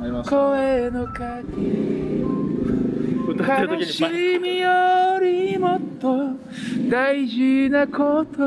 声の鍵歌ってる悲しみよりもっと大事なこと。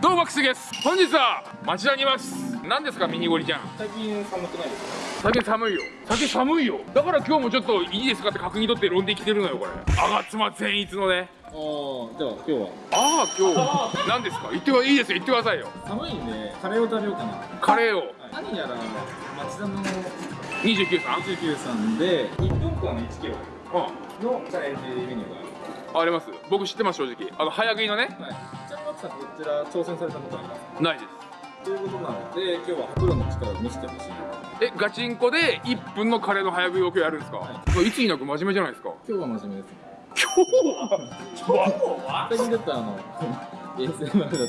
どうもマックスです。本日は町田にいます。何ですかミニゴリちゃん。最近寒くないですか？最近寒いよ。最近寒いよ。だから今日もちょっといいですかって確認取って論で来てるのよこれ。吾妻善逸のね。ああじゃあ今日は？ああ今日何ですか？言ってはいいですよ。言ってくださいよ。寒いんでカレーを食べようかな。カレーを。何やら町田の29さん。29さんで1分間1キロうのチャレンジメニューがある。んあります。僕知ってます正直。あの早食いのね。はい。ちなみに奥さんこちら挑戦されたことありますないです。ということなので今日はプロの力を見せてほしいえガチンコで1分のカレーの早食いを今日やるんですか、、はい。つになく真面目じゃないですか？今日は真面目です今日は？最近だったらあの ASMR だったり。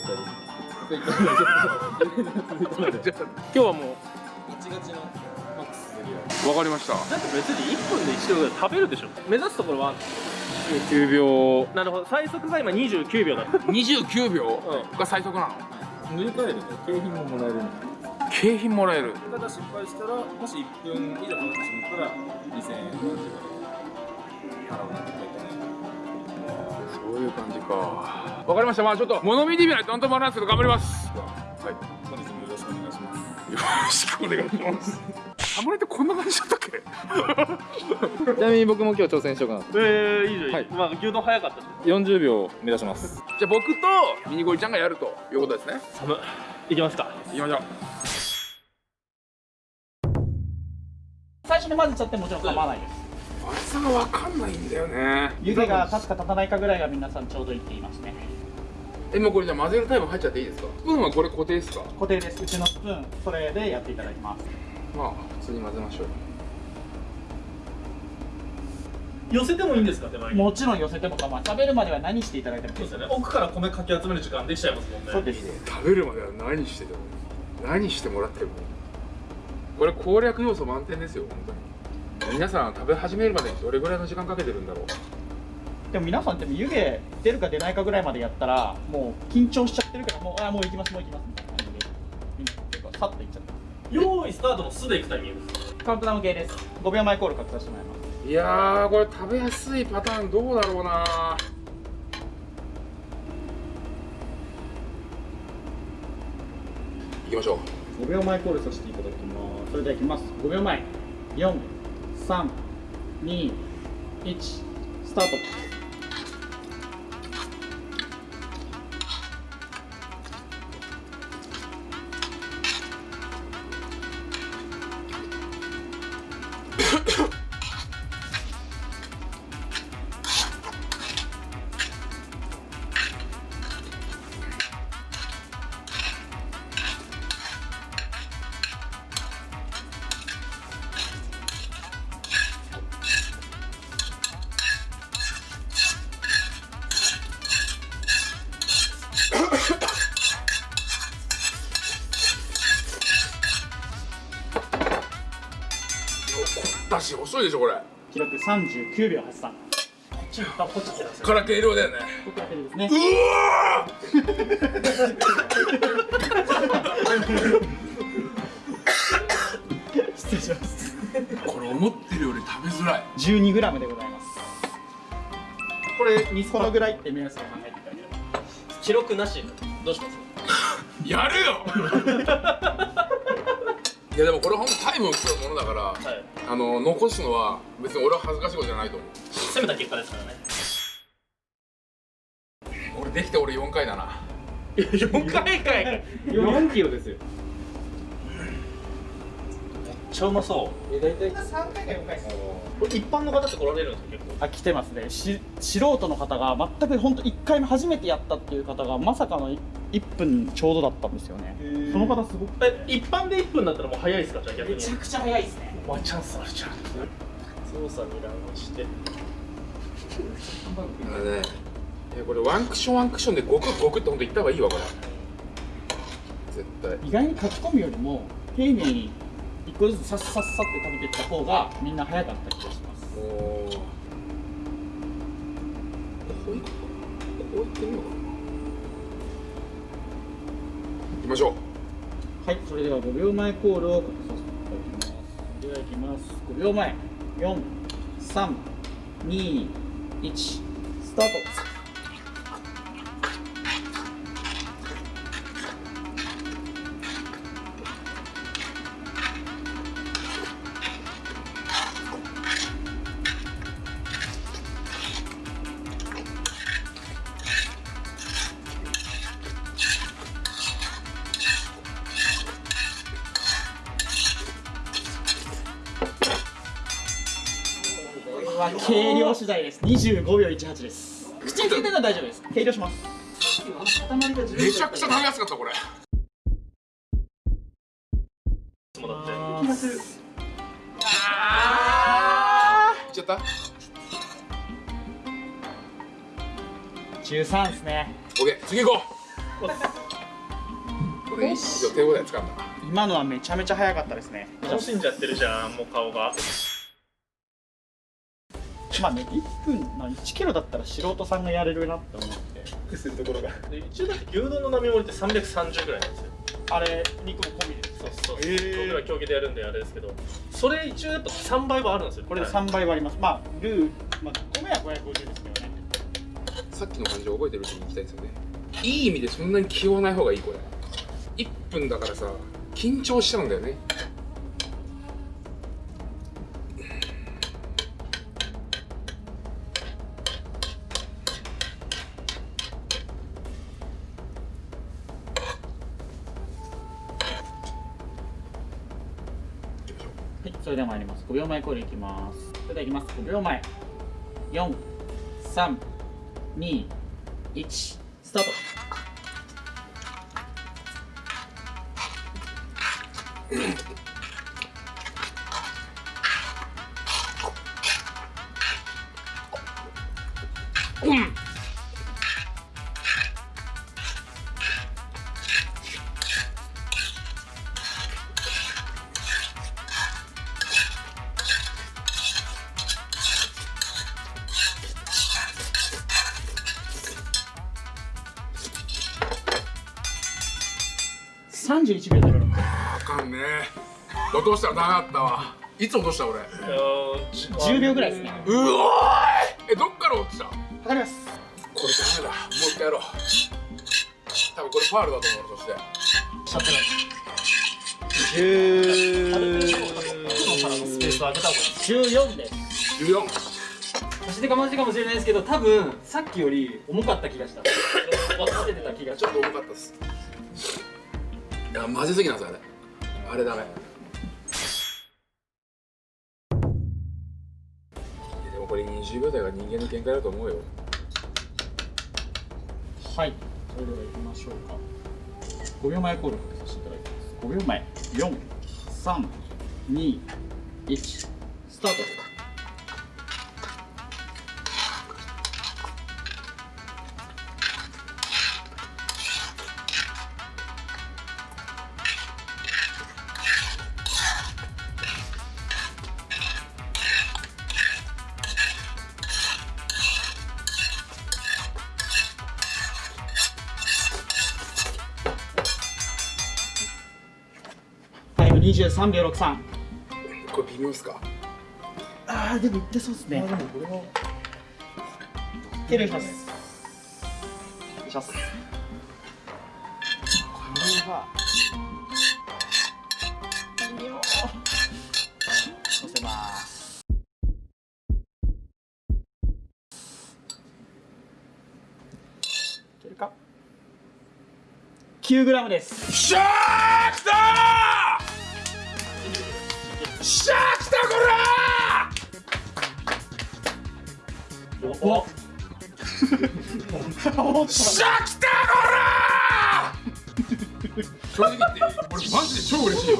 今日はもうガチガチのマックスわかりました。だって別に1分で1キロぐらい食べるでしょ。目指すところは。9秒。なるほど。最速が今29秒だった。29秒？が最速なの？塗り替えると景品ももらえるんで景品もらえる。ただ失敗したらもし1分以上かかってしまったら2000円なきゃいけない。そういう感じか。わかりました。まあちょっと物見てみないとなんともならないですけど頑張ります。は本日もよろしくお願いします。いよろしくお願いします。サムネってこんな感じだったっけ？ちなみに僕も今日挑戦しようかなと。えー、いいじゃん、はい。まあ牛丼早かったし40秒目指します。じゃあ僕とミニゴリちゃんがやるということですね。寒いきますか。いきましょう。最初に混ぜちゃってもちろん構わないです。あれさがわかんないんだよね。湯気が立つか立たないかぐらいが皆さんちょうどいいって言いますねえもうこれじゃあ混ぜるタイム入っちゃっていいですか？スプーンはこれ固定ですか？固定です。うちのスプーンそれでやっていただきます。まあ普通に混ぜましょう。寄せてもいいんですか手前に？もちろん寄せても構わない。食べるまでは何していただいてもいいそうですよね。奥から米かき集める時間できちゃいます。もんねそう。です。食べるまでは何してても何してもらってもこれ攻略要素満点ですよ本当に。皆さん食べ始めるまでにどれぐらいの時間かけてるんだろうでも皆さんでも湯気出るか出ないかぐらいまでやったらもう緊張しちゃってるからもうあもう行きますもう行きますみたいな感じでみんな結構さっといっちゃって用意スタートの素でいくタイミング。ですカウントダウン系です。5秒前コール書きさせてもらいます。いやーこれ食べやすいパターンどうだろうな。行きましょう。5秒前コールさせていただきます。それではいきます。5秒前。432スタートだし遅いでしょこれ。記録39秒83こっち行ったこっち。行ったから計量だよね。ここだけでですね。うわ失礼しますー。これ思ってるより食べづらい。12g でございます。これこのぐらいって目安で考えて記録なし。どうします？やるよ！いやでもこれ本当タイムを競うものだから、はい。あの残すのは別に俺は恥ずかしいことじゃないと思う。攻めた結果ですからね。俺できて俺4回だな。4回かい。めっ4キロですよちゃうまそう。え大体3回か4回。これ一般の方って来られるんですか？結構。あ来てますね。し素人の方が全く本当1回目初めてやったっていう方がまさかの1分ちょうどだったんですよね。その方すごく。え一般で1分だったらもう早いですか？じゃあ逆に。めちゃくちゃ早いですね。ワンチャンスあるじゃん操作に乱してあれねいやこれワンクッションワンクッションでゴクゴクってほんと言った方がいいわこれ。絶対。意外に書き込むよりも丁寧に1個ずつさっさっさって食べていった方がみんな早かった気がします。おおこういこういってみよう。かきましょう。はいそれでは5秒前コールを書きさせていただきます。ではいきます。5秒前。4321スタート量次第です。25秒18です。口につけてるのは大丈夫です。計量します。めちゃくちゃ食べやすかったこれもだって。気がするいっちゃった13ですね OK 次行こう。これ一生手応えつかんだ。今のはめちゃめちゃ早かったですね。楽しんじゃってるじゃんもう顔がまあね1分の1キロだったら素人さんがやれるなって思って。くするところが。で一応だって牛丼の並盛りって330ぐらいなんですよ。あれ肉も込みで。そうそう、へー。僕ら競技でやるんであれですけど。それ一応やっぱ3倍はあるんですよ。これではい。3倍割ります。まあルー、まあ、米は550ですけどね。さっきの感じを覚えてるうちに行きたいですよね。いい意味でそんなに気負わない方がいいこれ。1分だからさ緊張しちゃうんだよねはいそれでは参ります。5秒前コールいきます。それではいきます。5秒前。432 1スタート。31秒06あかんね。落としたらダメだったわ。いつ落とした俺？いやー10秒ぐらいですね。うおーい！えどっから落ちた？こわかります。れダメだ。もう一回やろう。多分これファールだと思うそして。しゃってないある程度奥のからのスペースを上げた方がいいです14です14足手かまじかもしれないですけど多分さっきより重かった気がした。立ててた気がしちょっと重かったですいや混ぜすぎなんですよあれ。あれダメ。でもこれ20秒台が人間の限界だと思うよ。はい。それでは行きましょうか。5秒前コールかけさせていただきます。5秒前。432 1スタート。23秒63これ微妙っすか？あーでもいってそうですね。計量しますお願いします。これは乗せますいけるか？9g です。しゃーきたーしゃーきたこお。らしゃーきたこら正直言って俺マジで超嬉しいよ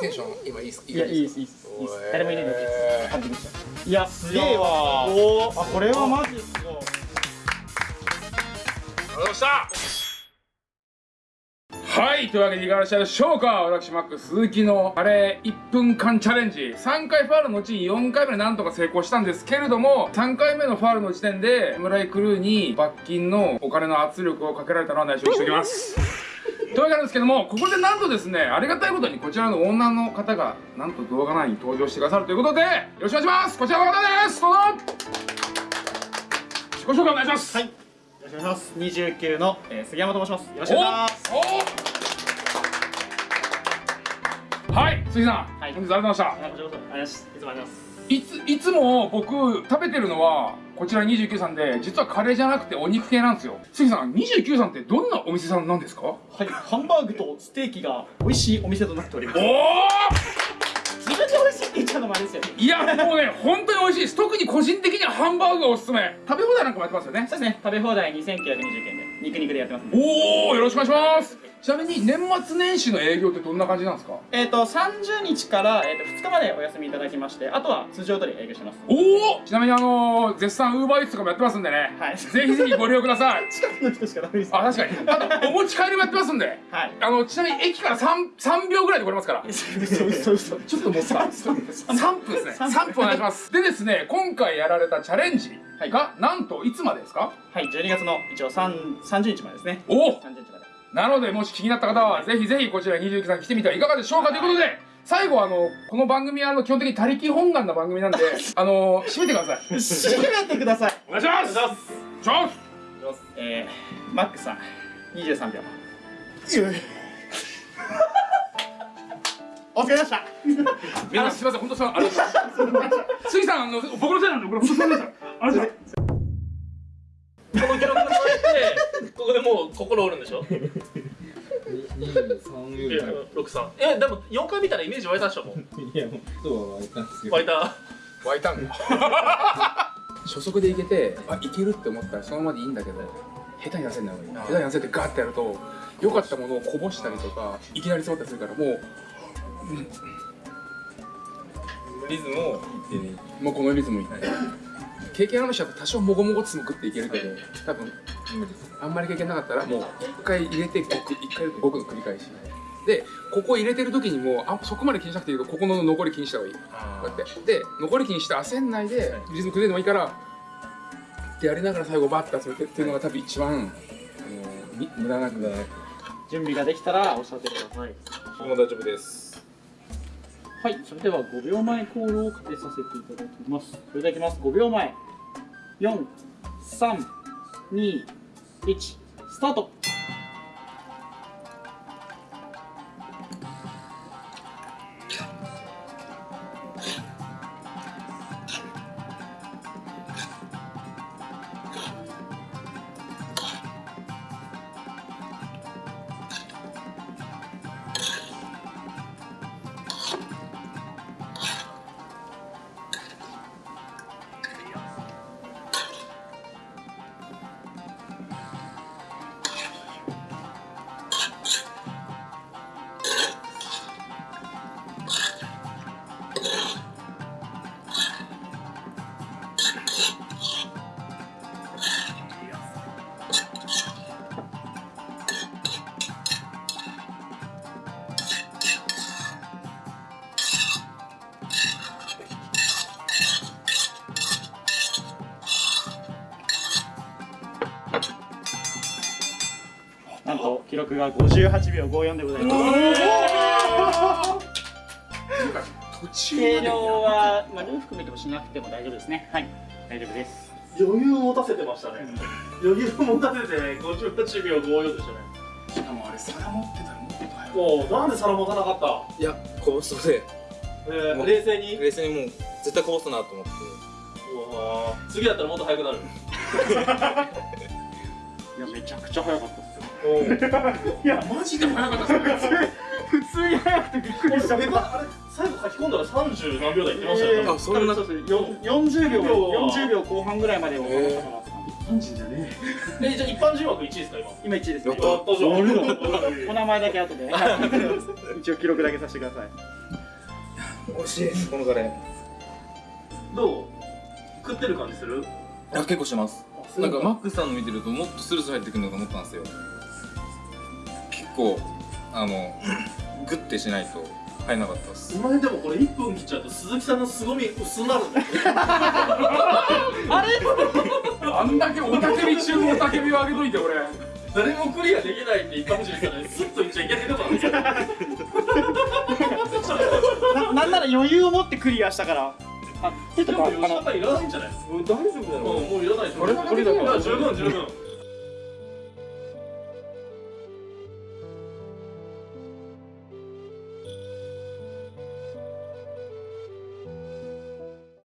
テンション今いいっすいやいいですいいです誰もいないのでえ感じましたいやすげえわ。おあこれはマジすごいーありがとうございましたはいというわけでいかがでしたでしょうか私マック鈴木のあれ1分間チャレンジ。3回ファールのうちに4回目でなんとか成功したんですけれども3回目のファールの時点で村井クルーに罰金のお金の圧力をかけられたのは内緒にしておきます。というわけなんですけどもここでなんとですねありがたいことにこちらの女の方がなんと動画内に登場してくださるということでよろしくお願いします。こちらの方です。どうぞ。自己紹介お願いします。はい。ろしくお願いします。29の、えー杉山と申します。よろしくお願いします。おはい杉さん、はい。本日ありがとうございました。ありがとうございますいつもありがとうございます。いついつも僕食べてるのはこちら29さんで実はカレーじゃなくてお肉系なんですよ。杉さん29さんってどんなお店さんなんですか？はいハンバーグとステーキが美味しいお店となっております。おおしいって言っちゃうのもあれですよねいやもうね本当に美味しいです。特に個人的にはハンバーグがおすすめ。食べ放題なんかもやってますよね。そうですね。食べ放題2920円で肉肉でやってますおおよろしくお願いしますちなみに年末年始の営業ってどんな感じなんですか？えっ、と30日から、えー、と2日までお休みいただきましてあとは通常通り営業してます。おお！ちなみにあのー、絶賛ウーバーイーツとかもやってますんでね、はい。ぜひぜひご利用ください。近くの人しかダメです。あ確かに。あとお持ち帰りもやってますんで。はい。あのちなみに駅から 3, 3秒ぐらいで来れますから。ちょっともうさ3分です。ね。3 3分お願いします。でですね今回やられたチャレンジが、なんといつまでですか？はい12月の一応3 30日までですね。おお！30日までなのでもし気になった方はぜひぜひこちら29さん来てみてはいかがでしょうか？ということで最後あのこの番組はあの基本的に他力本願な番組なんであの締めてください。締めてください。お願いします。お願いします。えー、マックさん23秒。お疲れ様でした。皆さんすみません本当さんありがとうございます杉さんあの僕のせいなんでこれ本当すみません。ありここでもう心折るんでしょ？いや六三えでも4回見たらイメージ湧いたでしょもう。いやもうそうは湧いたんですけど湧いた。湧いたんだ。初速でいけてあいけるって思ったらそのままでいいんだけど下手に焦んない方がいい。下手に焦ってガーってやると良かったものをこぼしたりとかいきなり詰まったりするからもうリズムを。もうこのリズムに経験ある人は多少もごもごつも食っていけるけど多分あんまり経験なかったらもう一回入れてごく一回ごくの繰り返し。でここ入れてる時にもあそこまで気にしなくていいけどここの残り気にした方がいい。こうやって。で残り気にして焦んないでリズム崩れてもいいからってやりながら最後バッて集めてっていうのが多分一番あのみ無駄なく。準備ができたらおっしゃってください。僕も大丈夫ですはいそれでは5秒前コールをかけさせていただきます。それではいきます。5秒前。4321スタート。記録が58秒54でございます。途中計量は、まあ、ルー含めてもしなくても大丈夫ですね。はい。大丈夫です。余裕を持たせてましたね。余裕を持たせて58秒54でしたね。しかもあれ皿持ってたらもっと早い。なんで皿持たなかった？いや、こぼしそうで、えー、冷静に？冷静にもう絶対こぼすなと思って。うわー。次だったらもっと速くなる。いやめちゃくちゃ早かったです。よいやマジで早かったですね普通に早くてびっくりした。最後書き込んだら30何秒台いってましたよ。ねあ、そんな。そうですよ40秒40秒後半ぐらいまでをへ感じだねえ。じゃあ一般人枠1位ですか今？今1位ですねやったやったじゃんお名前だけ後で。一応記録だけさせてください。美味しい。です、このカレー。いどう？食ってる感じする？や、結構します。なんかマックさんの見てるともっとスルスル入ってくるのかと思ったんですよ。結構、あの、グッてしないと入らなかったです。お前でもこれ1分切っちゃうと鈴木さんの凄み薄なるんだよあんだけおたけび中のおたけびをあげといて俺。誰もクリアできないって一般人したらスッといっちゃいけないとこなんですよななんなら余裕を持ってクリアしたから。あ手とかあのいらないんじゃない大丈夫だろもうもういらないこれだけでいいよ。いや十分十分